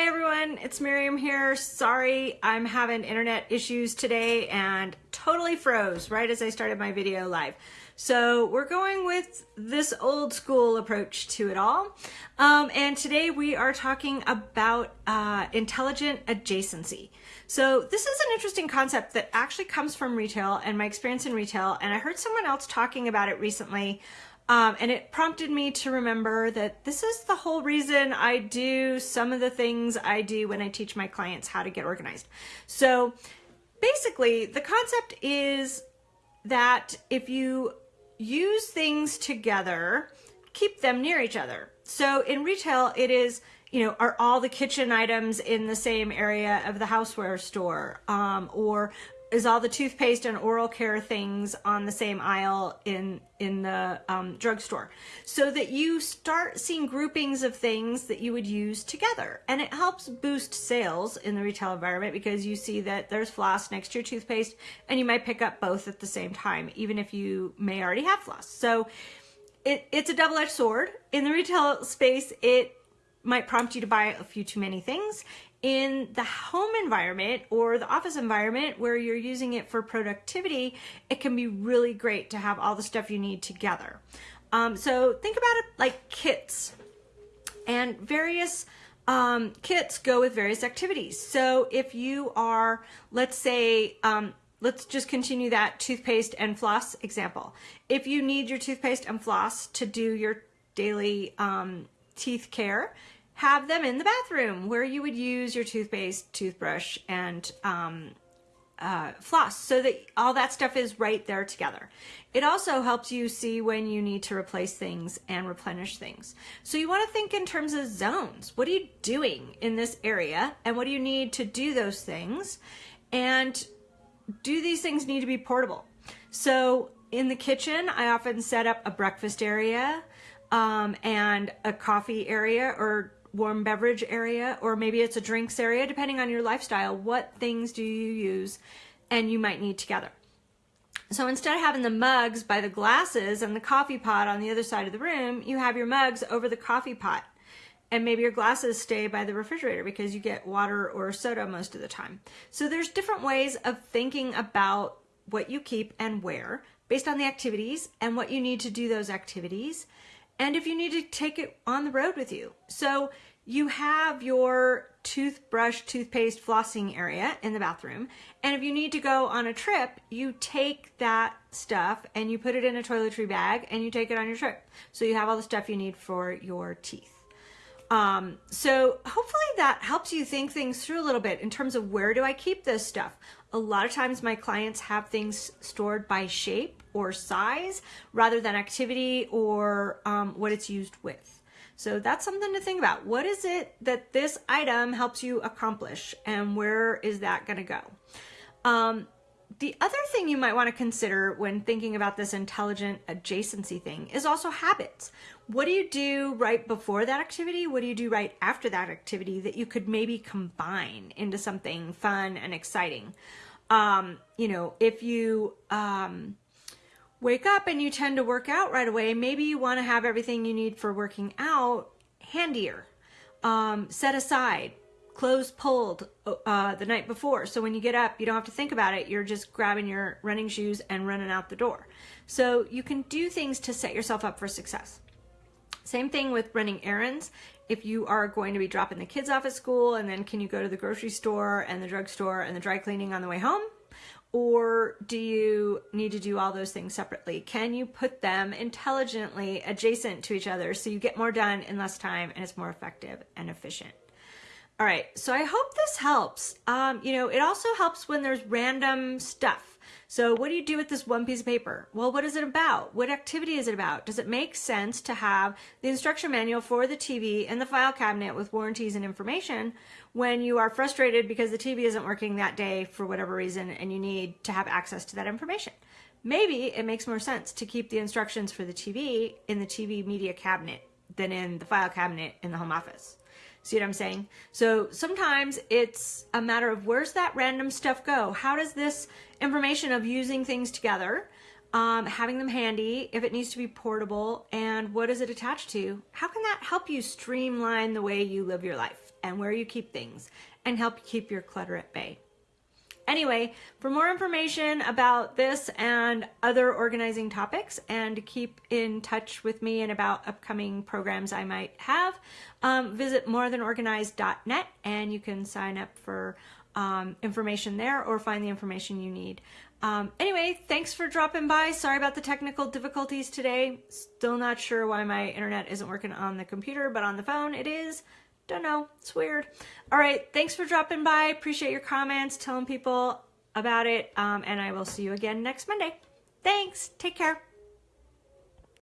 Hi everyone, it's Miriam here. Sorry, I'm having internet issues today and totally froze right as I started my video live. So we're going with this old school approach to it all. Um, and today we are talking about uh, intelligent adjacency. So this is an interesting concept that actually comes from retail and my experience in retail. And I heard someone else talking about it recently um, and it prompted me to remember that this is the whole reason I do some of the things I do when I teach my clients how to get organized. So basically, the concept is that if you use things together, keep them near each other. So in retail, it is you know, are all the kitchen items in the same area of the houseware store? Um, or is all the toothpaste and oral care things on the same aisle in in the um, drugstore. So that you start seeing groupings of things that you would use together. And it helps boost sales in the retail environment because you see that there's floss next to your toothpaste and you might pick up both at the same time even if you may already have floss. So it, it's a double-edged sword. In the retail space it might prompt you to buy a few too many things in the home environment or the office environment where you're using it for productivity, it can be really great to have all the stuff you need together. Um, so think about it like kits and various um, kits go with various activities. So if you are, let's say, um, let's just continue that toothpaste and floss example. If you need your toothpaste and floss to do your daily um, teeth care, have them in the bathroom where you would use your toothpaste, toothbrush, and um, uh, floss so that all that stuff is right there together. It also helps you see when you need to replace things and replenish things. So you want to think in terms of zones. What are you doing in this area and what do you need to do those things? And do these things need to be portable? So in the kitchen, I often set up a breakfast area um, and a coffee area or warm beverage area or maybe it's a drinks area depending on your lifestyle what things do you use and you might need together? So instead of having the mugs by the glasses and the coffee pot on the other side of the room you have your mugs over the coffee pot. And maybe your glasses stay by the refrigerator because you get water or soda most of the time. So there's different ways of thinking about what you keep and where based on the activities and what you need to do those activities and if you need to take it on the road with you. So you have your toothbrush, toothpaste, flossing area in the bathroom. And if you need to go on a trip, you take that stuff and you put it in a toiletry bag and you take it on your trip. So you have all the stuff you need for your teeth. Um, so hopefully that helps you think things through a little bit in terms of where do I keep this stuff? A lot of times my clients have things stored by shape or size rather than activity or um, what it's used with. So that's something to think about. What is it that this item helps you accomplish and where is that going to go? Um, the other thing you might want to consider when thinking about this intelligent adjacency thing is also habits. What do you do right before that activity? What do you do right after that activity that you could maybe combine into something fun and exciting? Um, you know, if you um, wake up and you tend to work out right away, maybe you want to have everything you need for working out handier, um, set aside clothes pulled uh, the night before. So when you get up, you don't have to think about it. You're just grabbing your running shoes and running out the door. So you can do things to set yourself up for success. Same thing with running errands. If you are going to be dropping the kids off at school and then can you go to the grocery store and the drugstore and the dry cleaning on the way home? Or do you need to do all those things separately? Can you put them intelligently adjacent to each other so you get more done in less time and it's more effective and efficient? All right, so I hope this helps. Um, you know, it also helps when there's random stuff. So what do you do with this one piece of paper? Well, what is it about? What activity is it about? Does it make sense to have the instruction manual for the TV and the file cabinet with warranties and information when you are frustrated because the TV isn't working that day for whatever reason and you need to have access to that information? Maybe it makes more sense to keep the instructions for the TV in the TV media cabinet than in the file cabinet in the home office. See what I'm saying? So sometimes it's a matter of where's that random stuff go? How does this information of using things together um, having them handy, if it needs to be portable, and what is it attached to? How can that help you streamline the way you live your life and where you keep things and help keep your clutter at bay? Anyway, for more information about this and other organizing topics and to keep in touch with me and about upcoming programs I might have, um, visit morethanorganized.net and you can sign up for um, information there or find the information you need. Um, anyway, thanks for dropping by. Sorry about the technical difficulties today. Still not sure why my internet isn't working on the computer, but on the phone it is. Don't know. It's weird. All right. Thanks for dropping by. Appreciate your comments, telling people about it. Um, and I will see you again next Monday. Thanks. Take care.